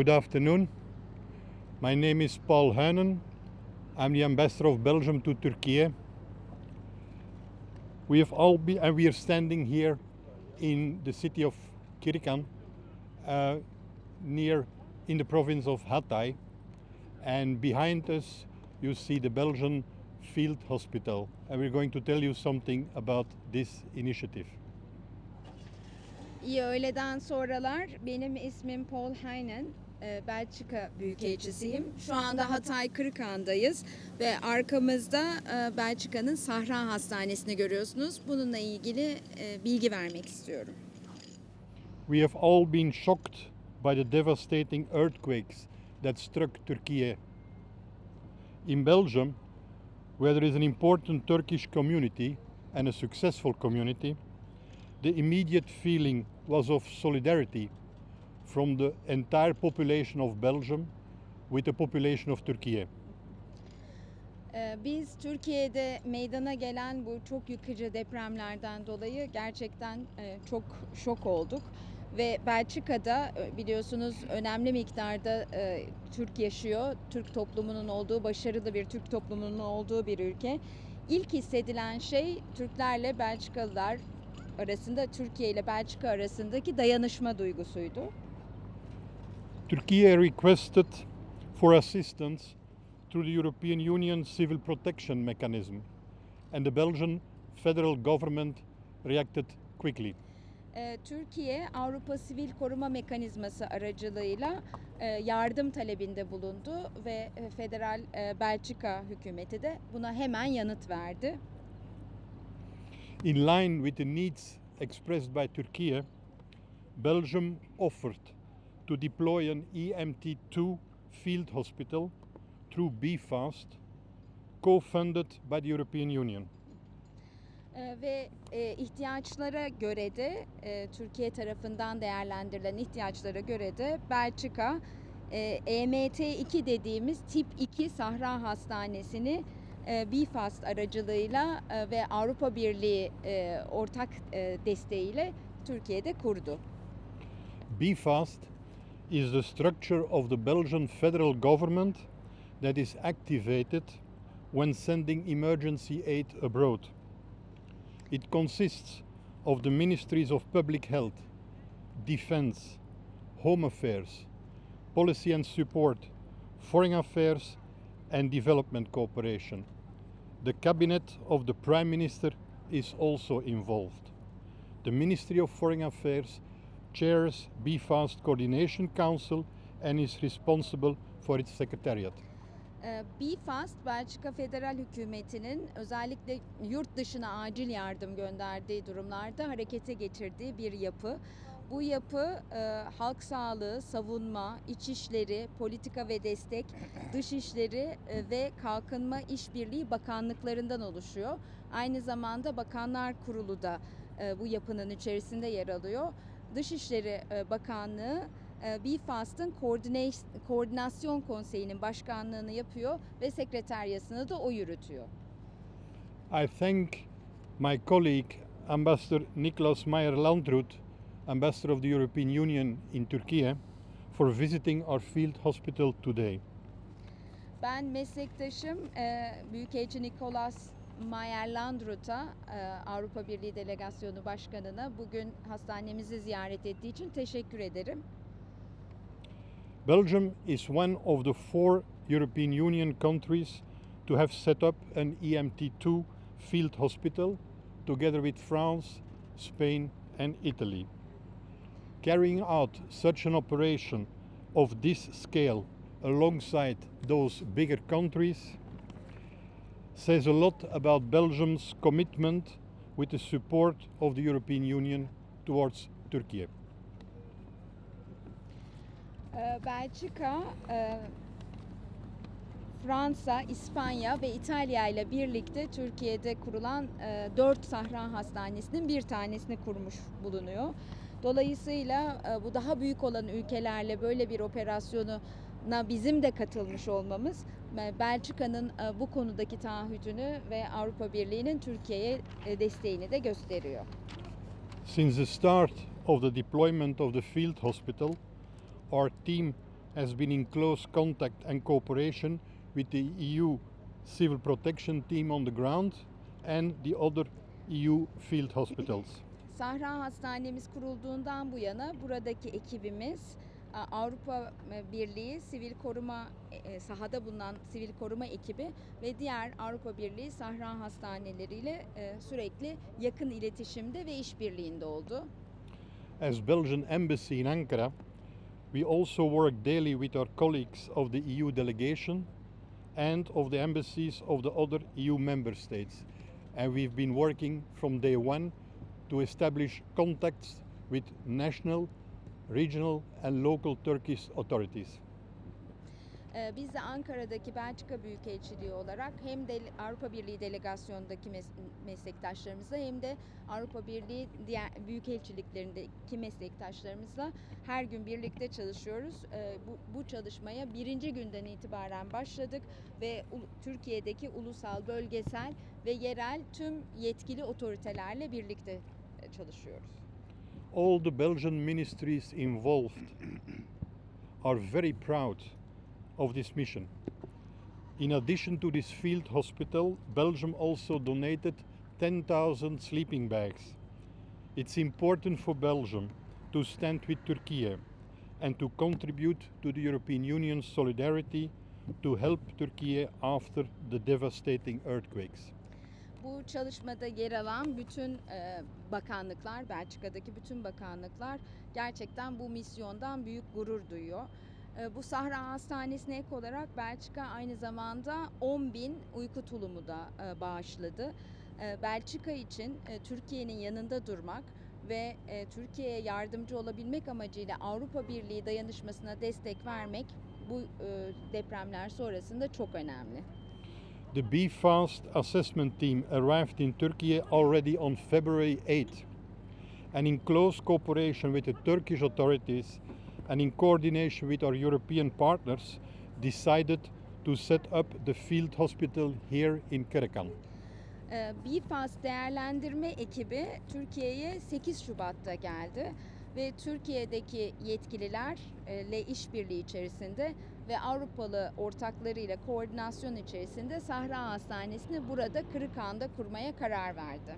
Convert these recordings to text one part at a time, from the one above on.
Good afternoon. My name is Paul Huinen. I'm the ambassador of Belgium to Turkey. We have all been, and we are standing here in the city of Kirikan, uh, near in the province of Hatay, and behind us you see the Belgian Field Hospital, and we're going to tell you something about this initiative. İyi öğleden sonralar. Benim ismim Paul Heinen. Ee, Belçika Büyükelçisiyim. Şu anda Hatay Kırıkhan'dayız ve arkamızda e, Belçika'nın Sahra Hastanesi'ni görüyorsunuz. Bununla ilgili e, bilgi vermek istiyorum. We have all been shocked by the devastating earthquakes that struck Turkey. In Belgium, where there is an important Turkish community and a successful community, the immediate feeling was of solidarity from the entire population of Belgium with the population of Turkey. Ee, Biz Türkiye'de meydana gelen bu çok yıkıcı depremlerden dolayı gerçekten e, çok şok olduk. Ve Belçika'da e, biliyorsunuz önemli miktarda e, Türk yaşıyor. Türk toplumunun olduğu, başarılı bir Türk toplumunun olduğu bir ülke. İlk hissedilen şey Türklerle Belçikalılar arasında, Türkiye ile Belçika arasındaki dayanışma duygusuydu. Turkey requested for assistance through the European Union Civil Protection Mechanism, and the Belgian federal government reacted quickly. Ee, Türkiye Avrupa Sivil Koruma Mekanizması aracılığıyla e, yardım talebinde bulundu ve e, federal e, Belçika hükümeti de buna hemen yanıt verdi. In line with the needs expressed by Turkey, Belgium offered to deploy an EMT2 field hospital through BFAST, co-funded by the European Union. Ee, ve e, ihtiyaçlara göre de e, Türkiye tarafından değerlendirilen ihtiyaçlara göre de Belçika e, EMT2 dediğimiz tip 2 Sahra Hastanesi'ni e, BFAST aracılığıyla e, ve Avrupa Birliği e, ortak e, desteğiyle Türkiye'de kurdu. BFAST is the structure of the Belgian federal government that is activated when sending emergency aid abroad. It consists of the ministries of public health, defense, home affairs, policy and support, foreign affairs, and development cooperation. The cabinet of the prime minister is also involved. The Ministry of Foreign Affairs chairs BFAST Coordination Council and is responsible for its secretariat. Ee, BFAST, Belçika Federal Hükümeti'nin özellikle yurt dışına acil yardım gönderdiği durumlarda harekete geçirdiği bir yapı. Bu yapı e, halk sağlığı, savunma, içişleri, politika ve destek, dışişleri e, ve kalkınma işbirliği bakanlıklarından oluşuyor. Aynı zamanda Bakanlar Kurulu da e, bu yapının içerisinde yer alıyor. Dışişleri e, Bakanlığı e, BFAST'ın koordine- koordinasyon konseyinin başkanlığını yapıyor ve sekreteryasını da o yürütüyor. I thank my colleague, Ambassador Niklas Meyer-Landrut, Ambassador of the European Union in Turkey, for visiting our field hospital today. Ben meslektaşım e, Büyükelçi Nikolas Mayer-Landrut'a, e, Avrupa Birliği Delegasyonu Başkanı'na bugün hastanemizi ziyaret ettiği için teşekkür ederim. Belgium is one of the four European Union countries to have set up an EMT2 field hospital together with France, Spain, and Italy. Carrying out such an operation of this scale alongside those bigger countries says a lot about Belgium's commitment with the support of the European Union towards Turkey. Ee, Belçika, e, Fransa, İspanya ve İtalya ile birlikte Türkiye'de kurulan e, 4 Sahra Hastanesi'nin bir tanesini kurmuş bulunuyor. Dolayısıyla e, bu daha büyük olan ülkelerle böyle bir operasyona bizim de katılmış olmamız e, Belçika'nın e, bu konudaki taahhütünü ve Avrupa Birliği'nin Türkiye'ye e, desteğini de gösteriyor. Since the start of the deployment of the field hospital, our team has been in close contact and cooperation with the EU Civil Protection Team on the ground and the other EU field hospitals. Sahra Hastanemiz kurulduğundan bu yana buradaki ekibimiz Avrupa e, Birliği Sivil Koruma e, sahada bulunan Sivil Koruma ekibi ve diğer Avrupa Birliği Sahra hastaneleriyle e, sürekli yakın iletişimde ve işbirliğinde oldu. As Belgian embassy in Ankara, we also work daily with our colleagues of the EU delegation and of the embassies of the other EU member states. And we've been working from day one to establish contacts with national, regional and local Turkish authorities. E, Biz de Ankara'daki Belçika Büyükelçiliği olarak hem de Avrupa Birliği delegasyondaki mes- meslektaşlarımızla hem de Avrupa Birliği diğer büyükelçiliklerindeki meslektaşlarımızla her gün birlikte çalışıyoruz. E, Bu, bu çalışmaya birinci günden itibaren başladık ve Türkiye'deki ulusal, bölgesel ve yerel tüm yetkili otoritelerle birlikte e, çalışıyoruz. All the Belgian ministries involved are very proud of this mission. In addition to this field hospital, Belgium also donated 10,000 sleeping bags. It's important for Belgium to stand with Turkey and to contribute to the European Union's solidarity to help Turkey after the devastating earthquakes. Bu çalışmada yer alan bütün e, bakanlıklar, Belçika'daki bütün bakanlıklar gerçekten bu misyondan büyük gurur duyuyor. E, bu Sahra Hastanesi'ne ek olarak Belçika aynı zamanda 10 bin uyku tulumu da e, bağışladı. Belçika için Türkiye'nin yanında durmak ve e, Türkiye'ye yardımcı olabilmek amacıyla Avrupa Birliği dayanışmasına destek vermek bu depremler sonrasında çok önemli. The BFAST assessment team arrived in Turkey already on February 8 and in close cooperation with the Turkish authorities and in coordination with our European partners decided to set up the field hospital here in Kerekan. BİFAS değerlendirme ekibi Türkiye'ye 8 Şubat'ta geldi ve Türkiye'deki yetkililerle işbirliği içerisinde ve Avrupalı ortaklarıyla koordinasyon içerisinde Sahra Hastanesi'ni burada Kırıkhan'da kurmaya karar verdi.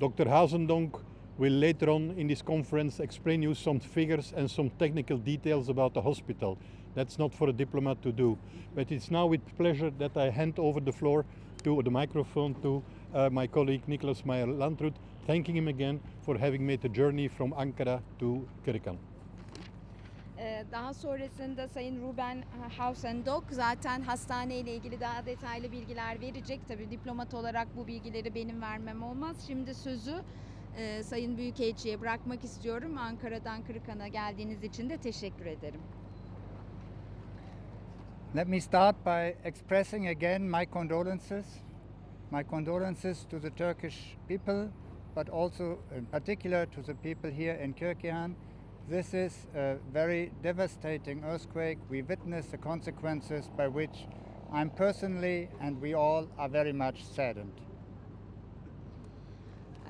Dr. Hazendonk will later on in this conference explain you some figures and some technical details about the hospital. That's not for a diplomat to do. But it's now with pleasure that I hand over the floor to the microphone to uh, my colleague Nicolas Meyer Landrut, thanking him again for having made the journey from Ankara to Kirikan. Daha sonrasında Sayın Ruben Hausendok zaten hastane ile ilgili daha detaylı bilgiler verecek. Tabii diplomat olarak bu bilgileri benim vermem olmaz. Şimdi sözü e, Sayın Büyükelçi'ye bırakmak istiyorum. Ankara'dan Kırıkhan'a geldiğiniz için de teşekkür ederim. Let me start by expressing again my condolences. My condolences to the Turkish people, but also in particular to the people here in Kirkihan. This is a very devastating earthquake. We witnessed the consequences by which I'm personally and we all are very much saddened.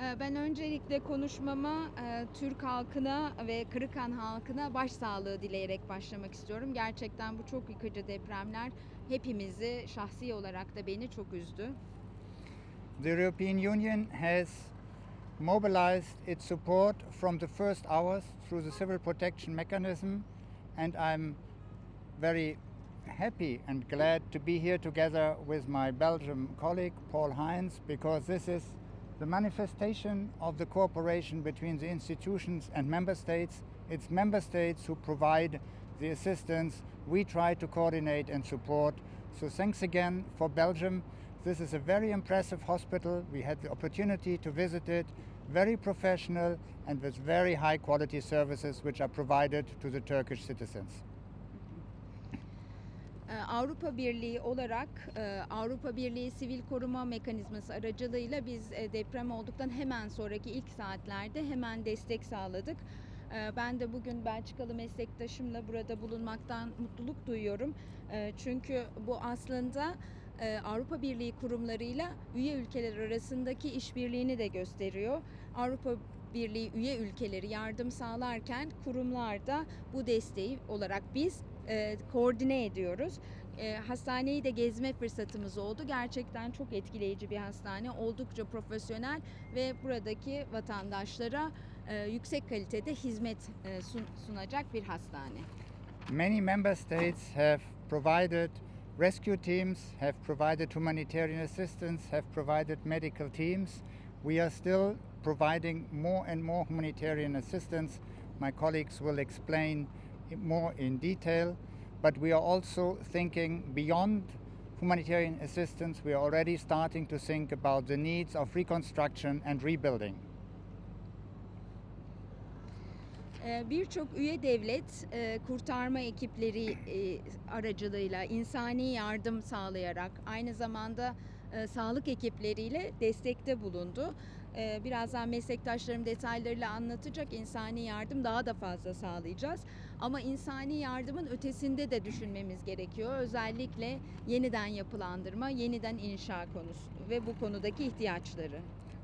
Ee, Ben öncelikle konuşmama e, Türk halkına ve Kırıkhan halkına başsağlığı dileyerek başlamak istiyorum. Gerçekten bu çok yıkıcı depremler hepimizi şahsi olarak da beni çok üzdü. The European Union has mobilized its support from the first hours through the civil protection mechanism, and I'm very happy and glad to be here together with my Belgian colleague Paul Heinz because this is the manifestation of the cooperation between the institutions and member states. It's member states who provide the assistance. We try to coordinate and support. So thanks again for Belgium. This is a very impressive hospital. We had the opportunity to visit it. Very professional and with very high quality services which are provided to the Turkish citizens. Ee, Avrupa Birliği olarak e, Avrupa Birliği Sivil Koruma Mekanizması aracılığıyla biz e, deprem olduktan hemen sonraki ilk saatlerde hemen destek sağladık. Ee, Ben de bugün Belçikalı meslektaşımla burada bulunmaktan mutluluk duyuyorum. Ee, Çünkü bu aslında Avrupa Birliği kurumlarıyla üye ülkeler arasındaki işbirliğini de gösteriyor. Avrupa Birliği üye ülkeleri yardım sağlarken kurumlar da bu desteği olarak biz e, koordine ediyoruz. E, hastaneyi de gezme fırsatımız oldu. Gerçekten çok etkileyici bir hastane. Oldukça profesyonel ve buradaki vatandaşlara e, yüksek kalitede hizmet e, sun- sunacak bir hastane. Many member states have provided rescue teams, have provided humanitarian assistance, have provided medical teams. We are still providing more and more humanitarian assistance. My colleagues will explain more in detail. But we are also thinking beyond humanitarian assistance. We are already starting to think about the needs of reconstruction and rebuilding. Birçok üye devlet e, kurtarma ekipleri e, aracılığıyla insani yardım sağlayarak aynı zamanda e, sağlık ekipleriyle destekte bulundu. E, Birazdan meslektaşlarım detaylarıyla anlatacak insani yardım daha da fazla sağlayacağız. Ama insani yardımın ötesinde de düşünmemiz gerekiyor. Özellikle yeniden yapılandırma, yeniden inşa konusu ve bu konudaki ihtiyaçları.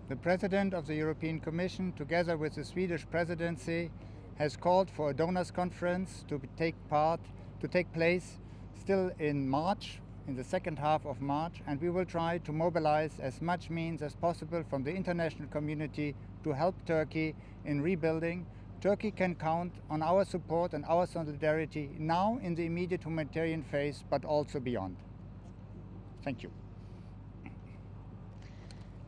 The President of the European Commission, together with the Swedish presidency, has called for a donors conference to take part to take place still in March, in the second half of March, and we will try to mobilize as much means as possible from the international community to help Turkey in rebuilding. Turkey can count on our support and our solidarity now in the immediate humanitarian phase, but also beyond. Thank you.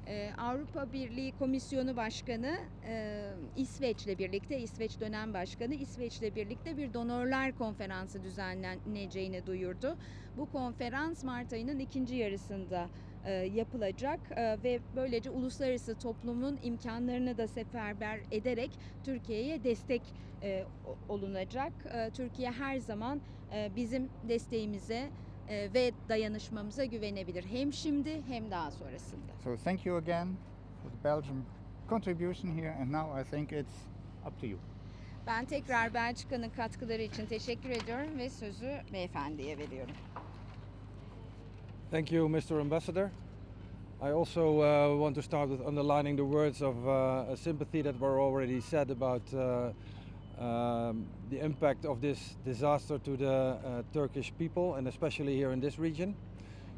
Ee, Avrupa Birliği Komisyonu Başkanı e, İsveç'le birlikte, İsveç dönem başkanı İsveç'le birlikte bir donörler konferansı düzenleneceğini duyurdu. Bu konferans Mart ayının ikinci yarısında e, yapılacak e, ve böylece uluslararası toplumun imkanlarını da seferber ederek Türkiye'ye destek e, olunacak. Türkiye her zaman bizim desteğimize ve dayanışmamıza güvenebilir. Hem şimdi hem daha sonrasında. So thank you again for the Belgian contribution here, and now I think it's up to you. Ben tekrar Belçika'nın katkıları için teşekkür ediyorum ve sözü beyefendiye veriyorum. Thank you, Mr. Ambassador. I also uh, want to start with underlining the words of uh, sympathy that were already said about uh, um, the impact of this disaster to the uh, Turkish people and especially here in this region.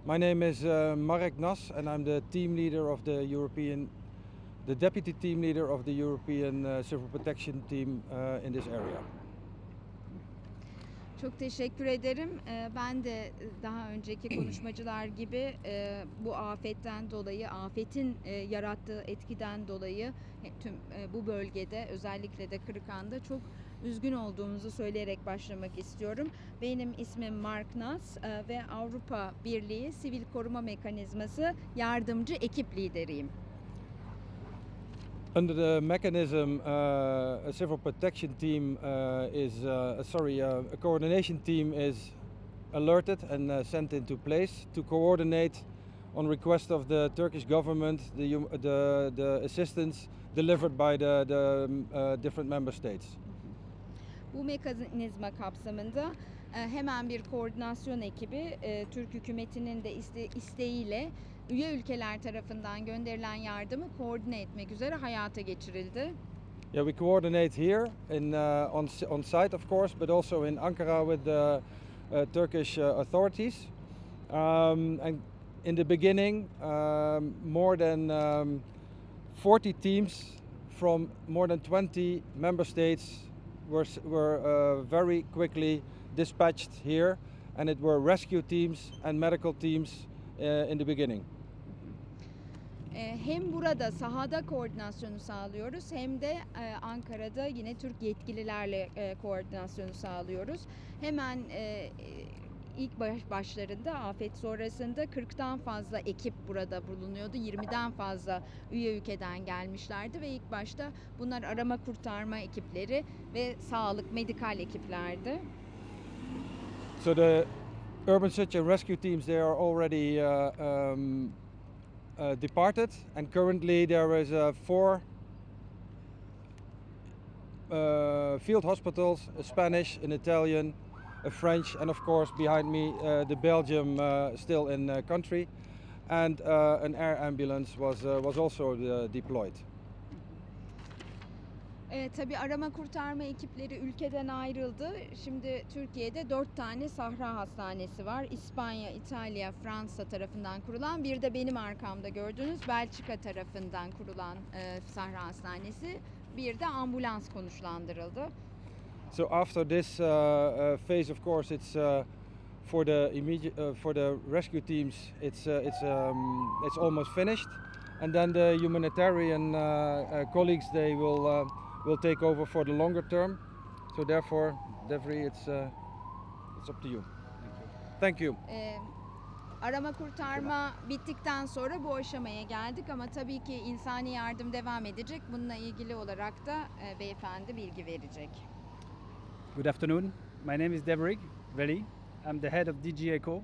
My name is uh, Marek Nas and I'm the team leader of the European, the deputy team leader of the European uh, Civil Protection Team uh, in this area. Çok teşekkür ederim. Ee, Ben de e, daha önceki konuşmacılar gibi e, bu afetten dolayı, afetin e, yarattığı etkiden dolayı tüm bu bölgede özellikle de Kırıkhan'da çok üzgün olduğumuzu söyleyerek başlamak istiyorum. Benim ismim Mark Nas ve Avrupa Birliği Sivil Koruma Mekanizması yardımcı ekip lideriyim. Under the mechanism, uh, a civil protection team uh, is, uh, sorry, uh, a coordination team is alerted and uh, sent into place to coordinate on request of the Turkish government the, the, the assistance delivered by the, the um, uh, different member states. Bu mekanizma kapsamında hemen bir koordinasyon ekibi Türk hükümetinin de iste, isteğiyle üye ülkeler tarafından gönderilen yardımı koordine etmek üzere hayata geçirildi. Yeah, we coordinate here in, uh, on, on site, of course, but also in Ankara with the uh, Turkish uh, authorities. Um, and in the beginning, um, more than um, 40 teams from more than 20 member states were, were uh, very quickly dispatched here, and it were rescue teams and medical teams uh, in the beginning. E, Hem burada sahada koordinasyonu sağlıyoruz hem de e, Ankara'da yine Türk yetkililerle e, koordinasyonu sağlıyoruz. Hemen e, ilk baş- başlarında afet sonrasında 40'tan fazla ekip burada bulunuyordu. 20'den fazla üye ülkeden gelmişlerdi ve ilk başta bunlar arama kurtarma ekipleri ve sağlık medikal ekiplerdi. So the urban search and rescue teams they are already uh, um, uh, departed, and currently there is uh, four uh, field hospitals: a Spanish, an Italian, a French, and of course behind me uh, the Belgium uh, still in uh, country, and an air ambulance was was also deployed. E, tabii arama kurtarma ekipleri ülkeden ayrıldı. Şimdi Türkiye'de dört tane Sahra Hastanesi var. İspanya, İtalya, Fransa tarafından kurulan. Bir de benim arkamda gördüğünüz Belçika tarafından kurulan e, Sahra Hastanesi. Bir de ambulans konuşlandırıldı. So after this uh, uh, phase, of course, it's uh, for the immediate uh, for the rescue teams. It's uh, it's um, it's almost finished, and then the humanitarian uh, uh, colleagues they will uh, will take over for the longer term. So therefore, Devri, it's uh, it's up to you. Thank you. E, arama kurtarma bittikten sonra bu aşamaya geldik ama tabii ki insani yardım devam edecek. Bununla ilgili olarak da e, beyefendi bilgi verecek. Good afternoon. My name is Devrig Veli. I'm the head of DG ECO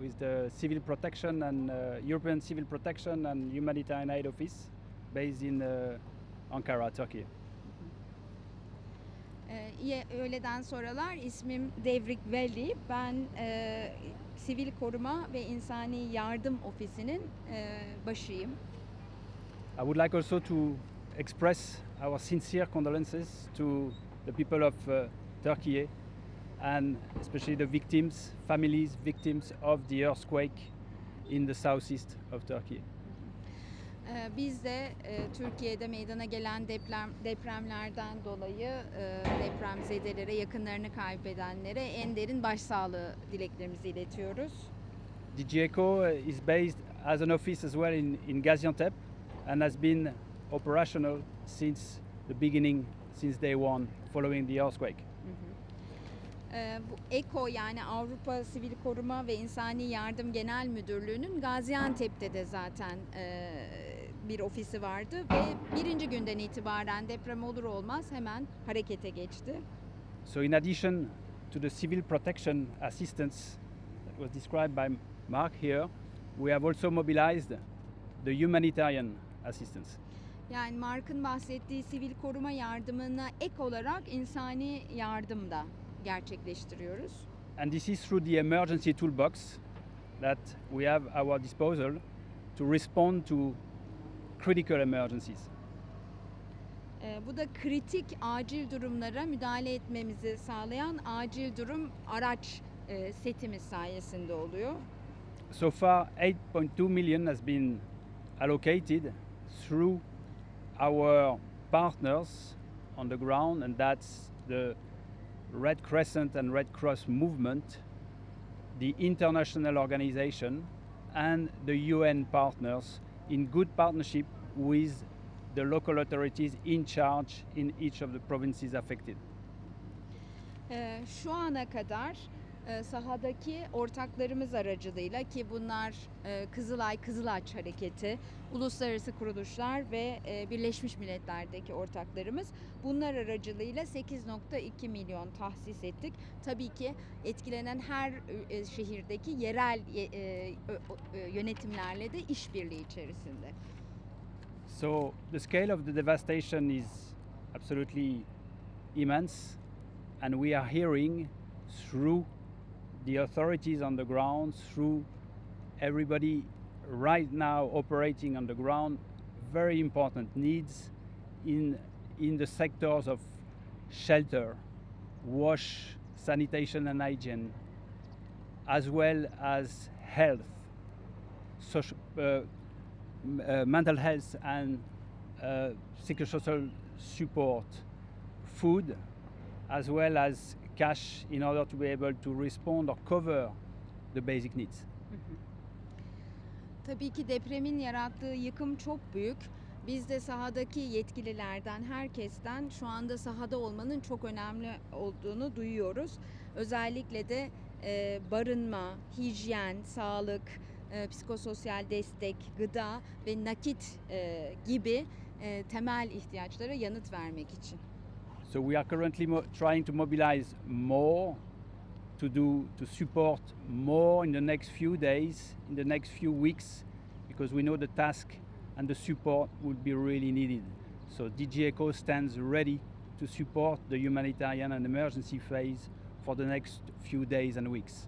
with the Civil Protection and uh, European Civil Protection and Humanitarian Aid Office based in uh, Ankara, Turkey. Öğleden ismim Devrik Veli. Ben e, Sivil Koruma ve İnsani Yardım Ofisi'nin e, başıyım. I would like also to express our sincere condolences to the people of uh, Turkey and especially the victims, families, victims of the earthquake in the southeast of Turkey. Ee, biz de e, Türkiye'de meydana gelen deprem depremlerden dolayı e, depremzedelere, yakınlarını kaybedenlere en derin başsağlığı dileklerimizi iletiyoruz. DG ECO uh, is based as an office as well in, in Gaziantep and has been operational since the beginning, since day one following the earthquake. Ee, bu ECO yani Avrupa Sivil Koruma ve İnsani Yardım Genel Müdürlüğü'nün Gaziantep'te de zaten e, bir ofisi vardı ve birinci günden itibaren deprem olur olmaz hemen harekete geçti. So, in addition to the civil protection assistance that was described by Mark here, we have also mobilized the humanitarian assistance. Yani Mark'ın bahsettiği sivil koruma yardımına ek olarak insani yardım da gerçekleştiriyoruz. And this is through the emergency toolbox that we have at our disposal to respond to critical emergencies. Bu da kritik acil durumlara müdahale etmemizi sağlayan acil durum araç setimiz sayesinde oluyor. So far, 8.2 million has been allocated through our partners on the ground, and that's the Red Crescent and Red Cross movement, the international organization, and the UN partners in good partnership with the local authorities in charge in each of the provinces affected. Ee, şu ana kadar e, sahadaki ortaklarımız aracılığıyla ki bunlar e, Kızılay Kızılaç Hareketi, uluslararası kuruluşlar ve e, Birleşmiş Milletler'deki ortaklarımız bunlar aracılığıyla 8.2 milyon tahsis ettik. Tabii ki etkilenen her e, şehirdeki yerel e, e, e, yönetimlerle de işbirliği içerisinde. So the scale of the devastation is absolutely immense, and we are hearing through the authorities on the ground, through everybody right now operating on the ground, very important needs in in the sectors of shelter, wash, sanitation and hygiene, as well as health, social, uh, mental health and uh, psychosocial support, food, as well as cash in order to be able to respond or cover the basic needs. Tabii ki depremin yarattığı yıkım çok büyük. Biz de sahadaki yetkililerden, herkesten şu anda sahada olmanın çok önemli olduğunu duyuyoruz. Özellikle de e, barınma, hijyen, sağlık, e, psikososyal destek, gıda ve nakit e, gibi e, temel ihtiyaçlara yanıt vermek için. So we are currently trying to mobilize more to do to support more in the next few days, in the next few weeks, because we know the task and the support will be really needed. So DG ECO stands ready to support the humanitarian and emergency phase for the next few days and weeks.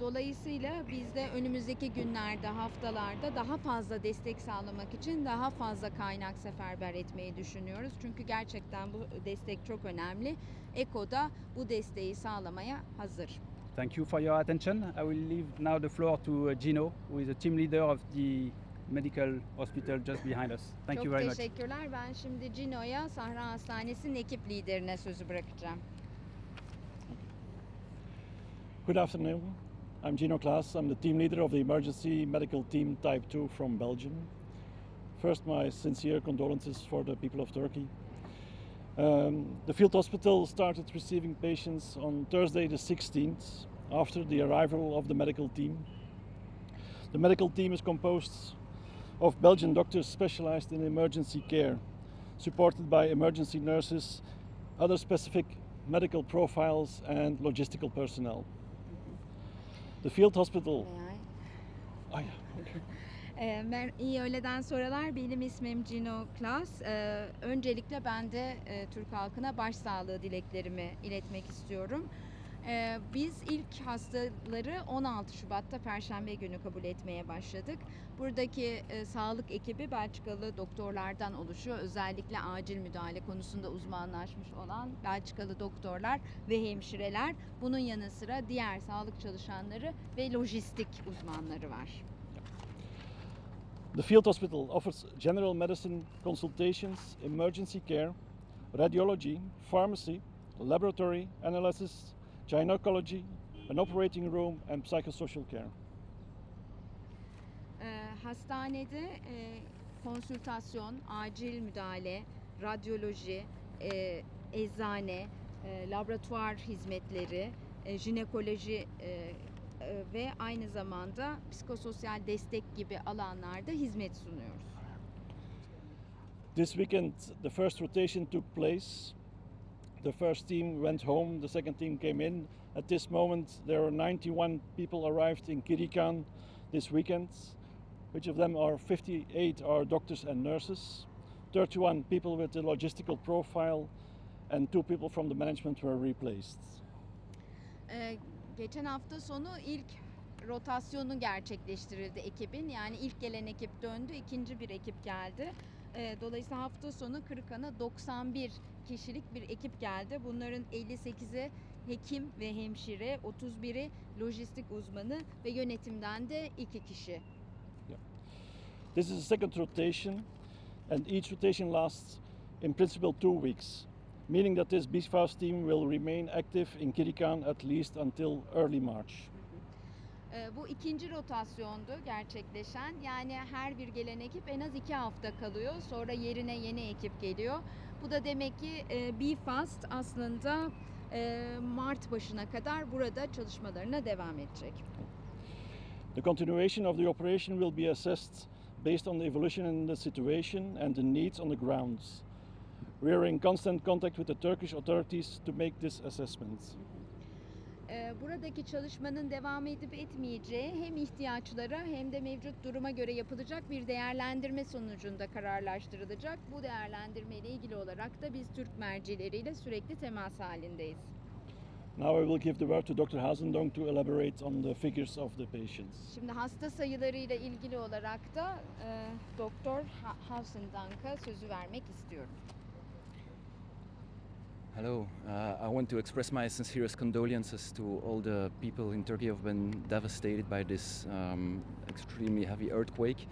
Dolayısıyla biz de önümüzdeki günlerde, haftalarda daha fazla destek sağlamak için daha fazla kaynak seferber etmeyi düşünüyoruz. Çünkü gerçekten bu destek çok önemli. ECO da bu desteği sağlamaya hazır. Thank you for your attention. I will leave now the floor to uh, Gino, who is the team leader of the medical hospital just behind us. Thank çok you very much. teşekkürler. Ben şimdi Cino'ya Sahra Hastanesi'nin ekip liderine sözü bırakacağım. Good afternoon. I'm Gino Klaas. I'm the team leader of the Emergency Medical Team Type 2 from Belgium. First, my sincere condolences for the people of Turkey. Um, the field hospital started receiving patients on Thursday, the 16th, after the arrival of the medical team. The medical team is composed of Belgian doctors specialized in emergency care, supported by emergency nurses, other specific medical profiles, and logistical personnel. The field hospital. Ay, Ee, mer- İyi öğleden sonralar. Benim ismim Cino Klas. Ee, öncelikle ben de e, Türk halkına başsağlığı dileklerimi iletmek istiyorum. Ee, biz ilk hastaları 16 Şubat'ta Perşembe günü kabul etmeye başladık. Buradaki e, sağlık ekibi Belçikalı doktorlardan oluşuyor. Özellikle acil müdahale konusunda uzmanlaşmış olan Belçikalı doktorlar ve hemşireler. Bunun yanı sıra diğer sağlık çalışanları ve lojistik uzmanları var. The field hospital offers general medicine consultations, emergency care, radiology, pharmacy, laboratory analysis, gynecology, an operating room, and psychosocial care. Ee, hastanede e, konsültasyon, acil müdahale, radyoloji, e, eczane, e, laboratuvar hizmetleri, e, jinekoloji e, e, ve aynı zamanda psikososyal destek gibi alanlarda hizmet sunuyoruz. This weekend, the first rotation took place. The first team went home, the second team came in. At this moment, there are 91 people arrived in Kirikan this weekend, which of them are 58 are doctors and nurses, 31 people with a logistical profile, and two people from the management were replaced. Ee, geçen hafta sonu ilk rotasyonu gerçekleştirildi ekibin. Yani ilk gelen ekip döndü, ikinci bir ekip geldi. Ee, dolayısıyla hafta sonu Kırıkan'a 91 kişilik bir ekip geldi. Bunların 58'i hekim ve hemşire, 31'i lojistik uzmanı ve yönetimden de iki kişi. This is the second rotation, and each rotation lasts in principle two weeks, meaning that this BFAS team will remain active in Kirikan at least until early March. Ee, bu ikinci rotasyondu gerçekleşen. Yani her bir gelen ekip en az iki hafta kalıyor. Sonra yerine yeni ekip geliyor. Bu da demek ki e, BFAST aslında e, Mart başına kadar burada çalışmalarına devam edecek. The continuation of the operation will be assessed based on the evolution in the situation and the needs on the grounds. We are in constant contact with the Turkish authorities to make this assessment. Ee, buradaki çalışmanın devam edip etmeyeceği hem ihtiyaçlara hem de mevcut duruma göre yapılacak bir değerlendirme sonucunda kararlaştırılacak. Bu değerlendirme ile ilgili olarak da biz Türk mercileriyle sürekli temas halindeyiz. Now I will give the word to Dr. Hazendong to elaborate on the figures of the patients. Şimdi hasta sayılarıyla ilgili olarak da e, Doktor Ha- Hausendank'a sözü vermek istiyorum. Hello, uh, I want to express my sincerest condolences to all the people in Turkey who have been devastated by this um, extremely heavy earthquake.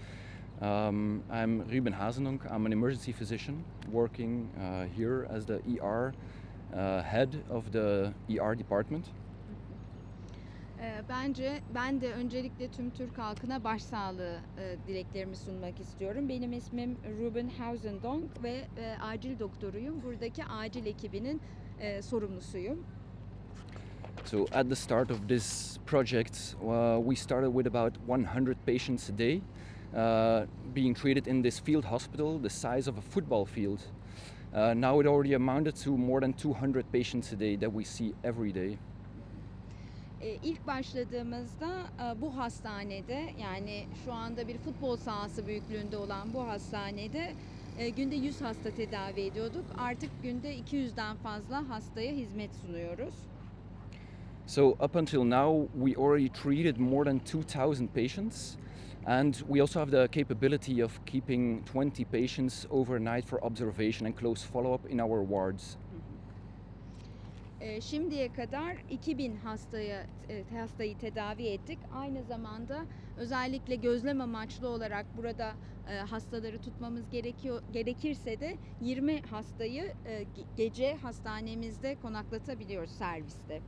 Um, I'm Ruben Hazendonk. I'm an emergency physician working uh, here as the ER uh, head of the ER department. E, bence ben de öncelikle tüm Türk halkına başsağlığı e, dileklerimi sunmak istiyorum. Benim ismim Ruben Hausendonk ve e, acil doktoruyum. Buradaki acil ekibinin e, sorumlusuyum. So, at the start of this project, uh, we started with about 100 patients a day uh, being treated in this field hospital, the size of a football field. Uh, now it already amounted to more than 200 patients a day that we see every day. E, ilk başladığımızda e, bu hastanede yani şu anda bir futbol sahası büyüklüğünde olan bu hastanede e, günde 100 hasta tedavi ediyorduk. Artık günde 200'den fazla hastaya hizmet sunuyoruz. So up until now, we already treated more than 2,000 patients, and we also have the capability of keeping 20 patients overnight for observation and close follow-up in our wards. E, şimdiye kadar 2000 hastaya e, hastayı tedavi ettik. Aynı zamanda özellikle gözlem amaçlı olarak burada e, hastaları tutmamız gerekiyor gerekirse de 20 hastayı e, ge- gece hastanemizde konaklatabiliyoruz serviste.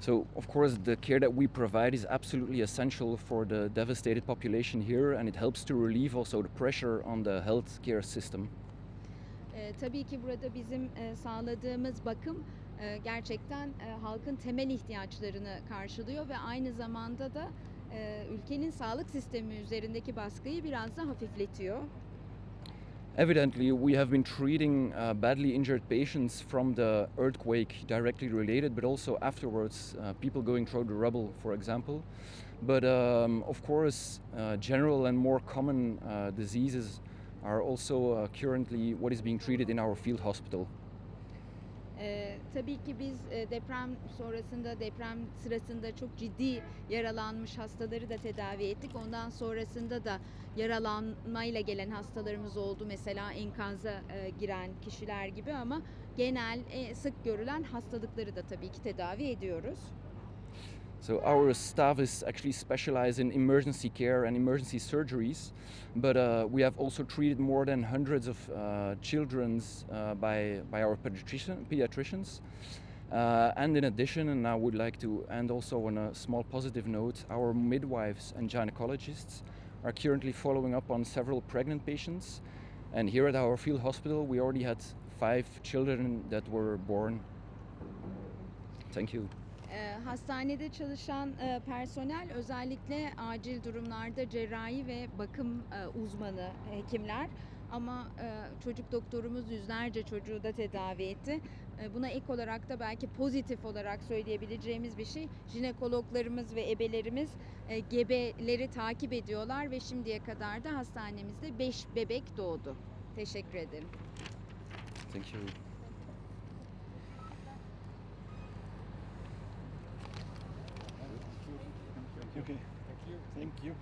So, of course, the care that we provide is absolutely essential for the devastated population here, and it helps to relieve also the pressure on the healthcare system. E, tabii ki burada bizim e, sağladığımız bakım e, gerçekten e, halkın temel ihtiyaçlarını karşılıyor ve aynı zamanda da e, ülkenin sağlık sistemi üzerindeki baskıyı biraz da hafifletiyor. Evidently, we have been treating uh, badly injured patients from the earthquake directly related, but also afterwards, uh, people going through the rubble, for example. But um, of course, uh, general and more common uh, diseases are also uh, currently what is being treated in our field hospital. Ee, tabii ki biz e, deprem sonrasında deprem sırasında çok ciddi yaralanmış hastaları da tedavi ettik. Ondan sonrasında da yaralanmayla gelen hastalarımız oldu. Mesela enkaza e, giren kişiler gibi ama genel e, sık görülen hastalıkları da tabii ki tedavi ediyoruz. So our staff is actually specialized in emergency care and emergency surgeries, but uh, we have also treated more than hundreds of uh, children's uh, by by our pediatrician, pediatricians. Uh, and in addition, and I would like to end also on a small positive note, our midwives and gynecologists are currently following up on several pregnant patients. And here at our field hospital, we already had five children that were born. Thank you. Ee, hastanede çalışan e, personel özellikle acil durumlarda cerrahi ve bakım e, uzmanı hekimler ama e, çocuk doktorumuz yüzlerce çocuğu da tedavi etti. E, buna ek olarak da belki pozitif olarak söyleyebileceğimiz bir şey jinekologlarımız ve ebelerimiz e, gebeleri takip ediyorlar ve şimdiye kadar da hastanemizde 5 bebek doğdu. Teşekkür ederim. Thank you. Okay. Thank you. Thank you.